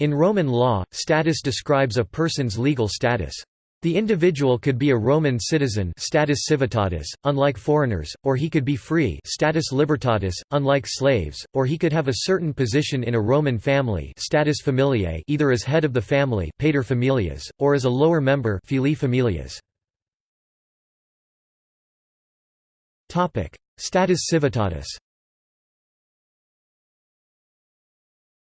In Roman law, status describes a person's legal status. The individual could be a Roman citizen status civitatis, unlike foreigners, or he could be free status libertatis, unlike slaves, or he could have a certain position in a Roman family status familiae either as head of the family pater familias, or as a lower member filii familias. status civitatis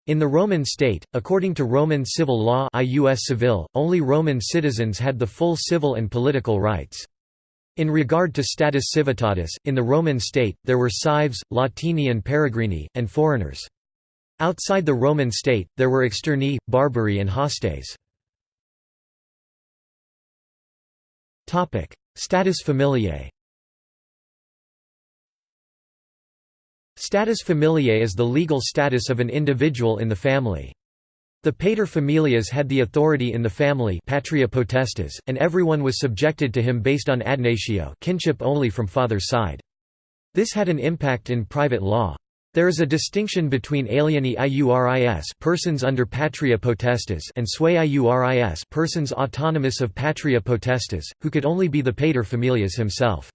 In the Roman state, according to Roman civil law ius civil, only Roman citizens had the full civil and political rights. In regard to status civitatis, in the Roman state, there were cives, Latini and peregrini, and foreigners. Outside the Roman state, there were externi, barbari and hostes. Status familiae Status familiae is the legal status of an individual in the family. The pater familias had the authority in the family patria potestas, and everyone was subjected to him based on adnatio kinship only from father's side. This had an impact in private law. There is a distinction between alieni iuris persons under patria potestas and sui iuris persons autonomous of patria potestas, who could only be the pater familias himself.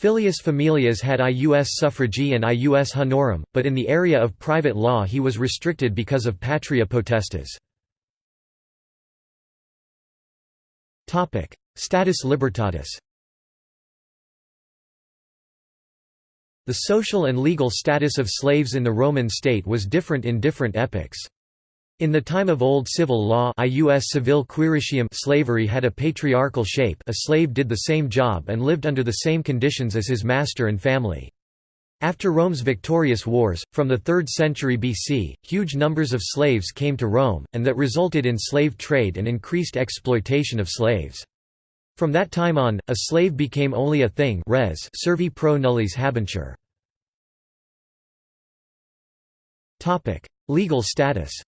Filius familias had ius suffragii and ius honorum, but in the area of private law he was restricted because of patria potestas. Status libertatis The social and legal status of slaves in the Roman state was different in different epochs. In the time of Old Civil Law ius quiritium slavery had a patriarchal shape a slave did the same job and lived under the same conditions as his master and family. After Rome's victorious wars, from the 3rd century BC, huge numbers of slaves came to Rome, and that resulted in slave trade and increased exploitation of slaves. From that time on, a slave became only a thing res servi pro nullis habentur. Legal status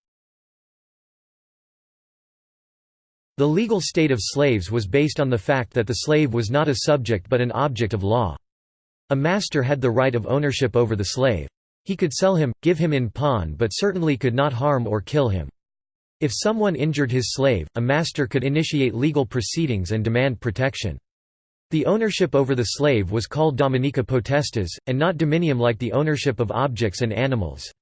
The legal state of slaves was based on the fact that the slave was not a subject but an object of law. A master had the right of ownership over the slave. He could sell him, give him in pawn but certainly could not harm or kill him. If someone injured his slave, a master could initiate legal proceedings and demand protection. The ownership over the slave was called dominica potestas, and not dominium like the ownership of objects and animals.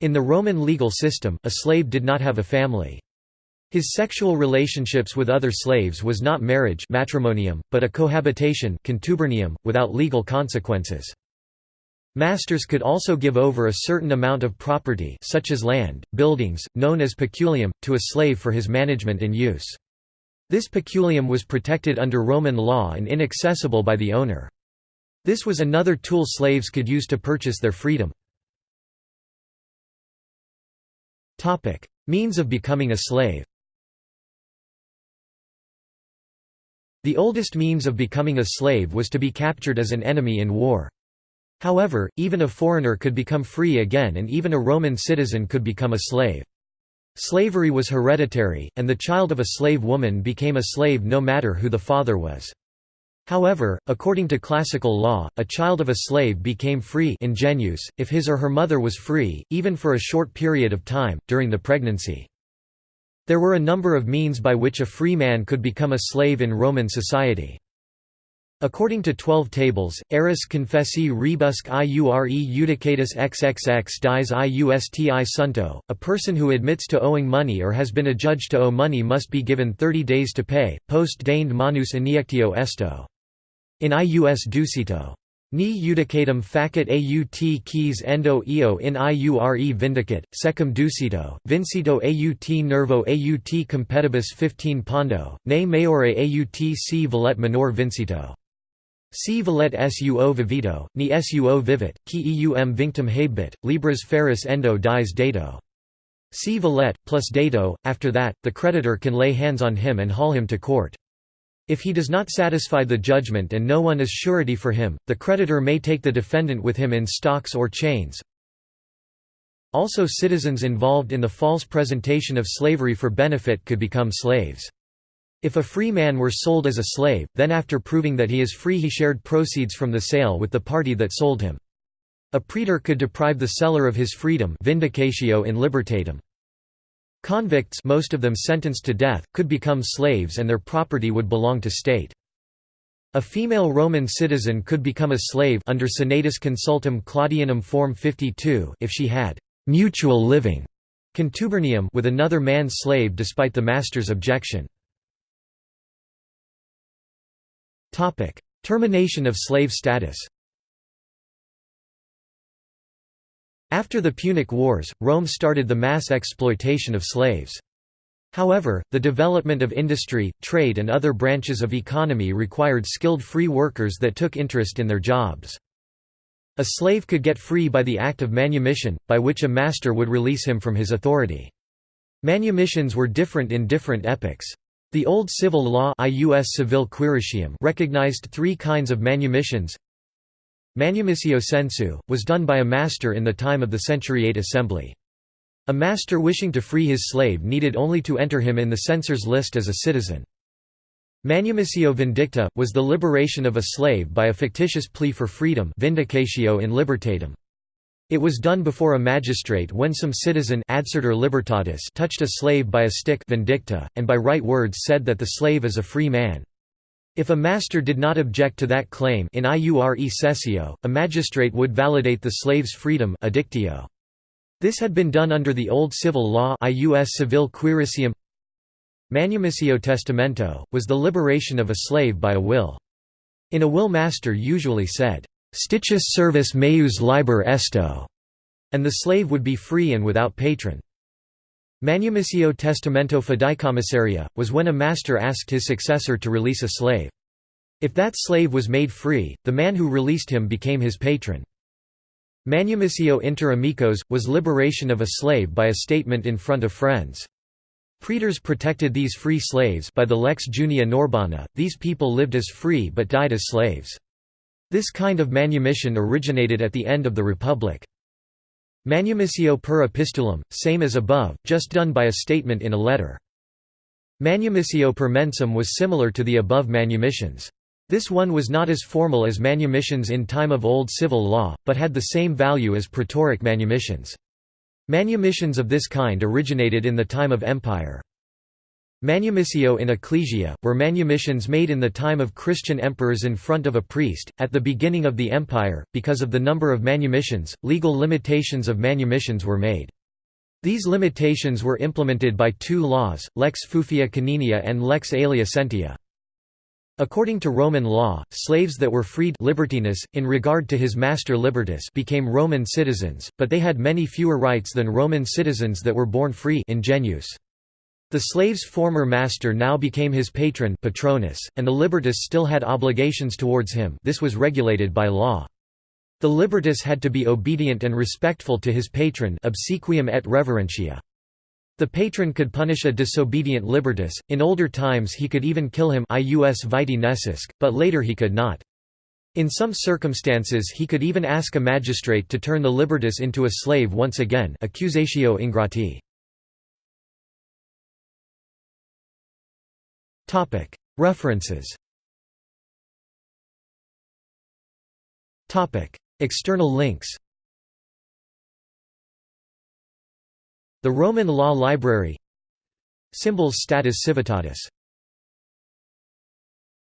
In the Roman legal system, a slave did not have a family. His sexual relationships with other slaves was not marriage matrimonium, but a cohabitation contubernium, without legal consequences. Masters could also give over a certain amount of property such as land, buildings, known as peculium, to a slave for his management and use. This peculium was protected under Roman law and inaccessible by the owner. This was another tool slaves could use to purchase their freedom. Means of becoming a slave The oldest means of becoming a slave was to be captured as an enemy in war. However, even a foreigner could become free again and even a Roman citizen could become a slave. Slavery was hereditary, and the child of a slave woman became a slave no matter who the father was. However, according to classical law, a child of a slave became free ingenuus, if his or her mother was free, even for a short period of time, during the pregnancy. There were a number of means by which a free man could become a slave in Roman society. According to Twelve Tables, aeris confessi rebusque iure judicatus xxx dies iusti sunto, a person who admits to owing money or has been adjudged to owe money must be given thirty days to pay, post deinde manus iniectio esto. In ius ducito. Ni judicatum facit aut quis endo eo in iure vindicate, secum ducito, vincito aut nervo aut compedibus 15 pondo, ne maiore aut si valet minor vincito. Si valet suo vivito, ni suo vivit, qui eum vinctum habit, libras faris endo dies dato. Si valet, plus dato, after that, the creditor can lay hands on him and haul him to court. If he does not satisfy the judgment and no one is surety for him, the creditor may take the defendant with him in stocks or chains. Also citizens involved in the false presentation of slavery for benefit could become slaves. If a free man were sold as a slave, then after proving that he is free he shared proceeds from the sale with the party that sold him. A praetor could deprive the seller of his freedom vindicatio in libertatem. Convicts most of them sentenced to death, could become slaves and their property would belong to state. A female Roman citizen could become a slave under Senatus Consultum Claudianum Form 52 if she had «mutual living» contubernium with another man's slave despite the master's objection. Termination of slave status After the Punic Wars, Rome started the mass exploitation of slaves. However, the development of industry, trade and other branches of economy required skilled free workers that took interest in their jobs. A slave could get free by the act of manumission, by which a master would release him from his authority. Manumissions were different in different epochs. The Old Civil Law recognized three kinds of manumissions. Manumissio censu, was done by a master in the time of the Centuriate Assembly. A master wishing to free his slave needed only to enter him in the censor's list as a citizen. Manumissio vindicta, was the liberation of a slave by a fictitious plea for freedom vindicatio in libertatem. It was done before a magistrate when some citizen libertatis touched a slave by a stick vindicta, and by right words said that the slave is a free man. If a master did not object to that claim in iure cessio, a magistrate would validate the slave's freedom addictio. This had been done under the Old Civil Law ius civil quiritium. Manumissio testamento, was the liberation of a slave by a will. In a will master usually said, "'Stichus servus meus liber esto' and the slave would be free and without patron. Manumissio testamento fideicommissaria, was when a master asked his successor to release a slave. If that slave was made free, the man who released him became his patron. Manumissio inter amicos, was liberation of a slave by a statement in front of friends. Praetors protected these free slaves by the lex junia norbana, these people lived as free but died as slaves. This kind of manumission originated at the end of the Republic. Manumissio per epistulum, same as above, just done by a statement in a letter. Manumissio per mensum was similar to the above manumissions. This one was not as formal as manumissions in time of Old Civil Law, but had the same value as praetoric manumissions. Manumissions of this kind originated in the time of empire. Manumissio in ecclesia, were manumissions made in the time of Christian emperors in front of a priest. At the beginning of the empire, because of the number of manumissions, legal limitations of manumissions were made. These limitations were implemented by two laws, Lex Fufia Caninia and Lex Aelia Sentia. According to Roman law, slaves that were freed libertinus, in regard to his master libertus became Roman citizens, but they had many fewer rights than Roman citizens that were born free ingenuus. The slave's former master now became his patron patronus, and the libertus still had obligations towards him this was regulated by law. The libertus had to be obedient and respectful to his patron obsequium et reverentia. The patron could punish a disobedient libertus, in older times he could even kill him ius vitae necisque, but later he could not. In some circumstances he could even ask a magistrate to turn the libertus into a slave once again accusatio ingrati. References. External links. The Roman Law Library. Symbols Status Civitatis